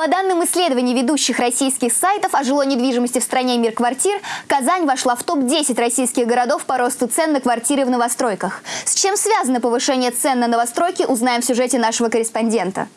По данным исследований ведущих российских сайтов о жилой недвижимости в стране «Мир квартир», Казань вошла в топ-10 российских городов по росту цен на квартиры в новостройках. С чем связано повышение цен на новостройки, узнаем в сюжете нашего корреспондента.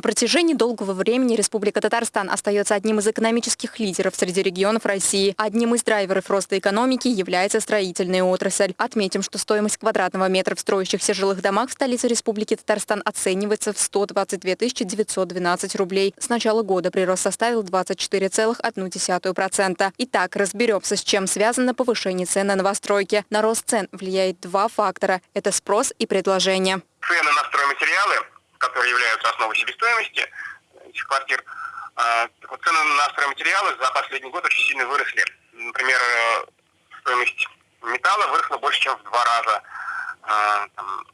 На протяжении долгого времени Республика Татарстан остается одним из экономических лидеров среди регионов России. Одним из драйверов роста экономики является строительная отрасль. Отметим, что стоимость квадратного метра в строящихся жилых домах в столице Республики Татарстан оценивается в 122 912 рублей. С начала года прирост составил 24,1%. Итак, разберемся, с чем связано повышение цен на новостройки. На рост цен влияет два фактора – это спрос и предложение. Цены на стройматериалы которые являются основой себестоимости этих квартир, а, цены на стройматериалы за последний год очень сильно выросли. Например, э, стоимость металла выросла больше, чем в два раза. А, там,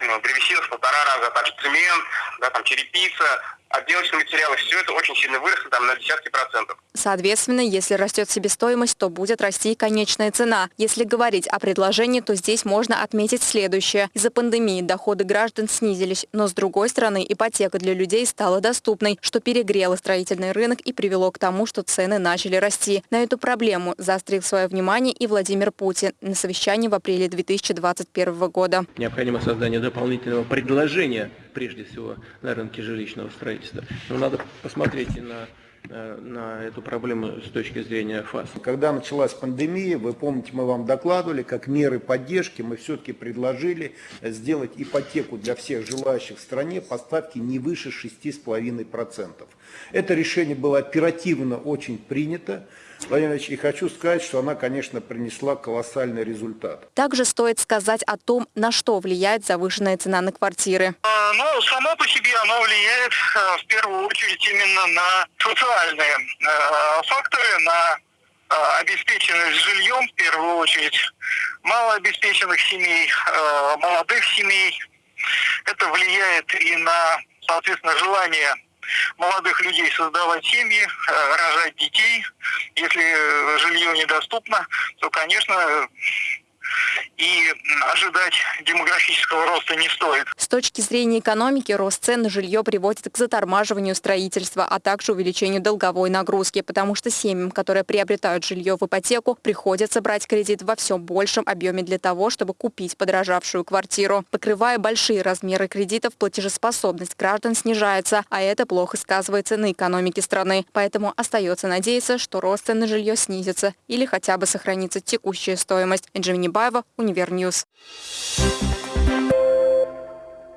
ну, древесина в полтора раза, также цемент, да, там, черепица, отделочные материалы, все это очень сильно выросло там, на десятки процентов. Соответственно, если растет себестоимость, то будет расти и конечная цена. Если говорить о предложении, то здесь можно отметить следующее. Из-за пандемии доходы граждан снизились, но с другой стороны ипотека для людей стала доступной, что перегрело строительный рынок и привело к тому, что цены начали расти. На эту проблему заострил свое внимание и Владимир Путин на совещании в апреле 2021 года. Необходимо создание дополнительного предложения, прежде всего, на рынке жилищного строительства. Но надо посмотреть и на на эту проблему с точки зрения ФАС. Когда началась пандемия, вы помните, мы вам докладывали, как меры поддержки мы все-таки предложили сделать ипотеку для всех желающих в стране по ставке не выше 6,5%. Это решение было оперативно очень принято. Владимир Ильич, и хочу сказать, что она, конечно, принесла колоссальный результат. Также стоит сказать о том, на что влияет завышенная цена на квартиры. А, ну, само по себе оно влияет э, в первую очередь именно на социальные э, факторы, на э, обеспеченность жильем в первую очередь, малообеспеченных семей, молодых семей. Это влияет и на, соответственно, желание молодых людей создавать семьи, э, рожать детей. Если э, жилье недоступно, то, конечно, и ожидать демографического роста не стоит. С точки зрения экономики, рост цен на жилье приводит к затормаживанию строительства, а также увеличению долговой нагрузки, потому что семьям, которые приобретают жилье в ипотеку, приходится брать кредит во все большем объеме для того, чтобы купить подорожавшую квартиру. Покрывая большие размеры кредитов, платежеспособность граждан снижается, а это плохо сказывается на экономике страны. Поэтому остается надеяться, что рост цен на жилье снизится или хотя бы сохранится текущая стоимость. Энджи Небаева, Универньюз. ньюс.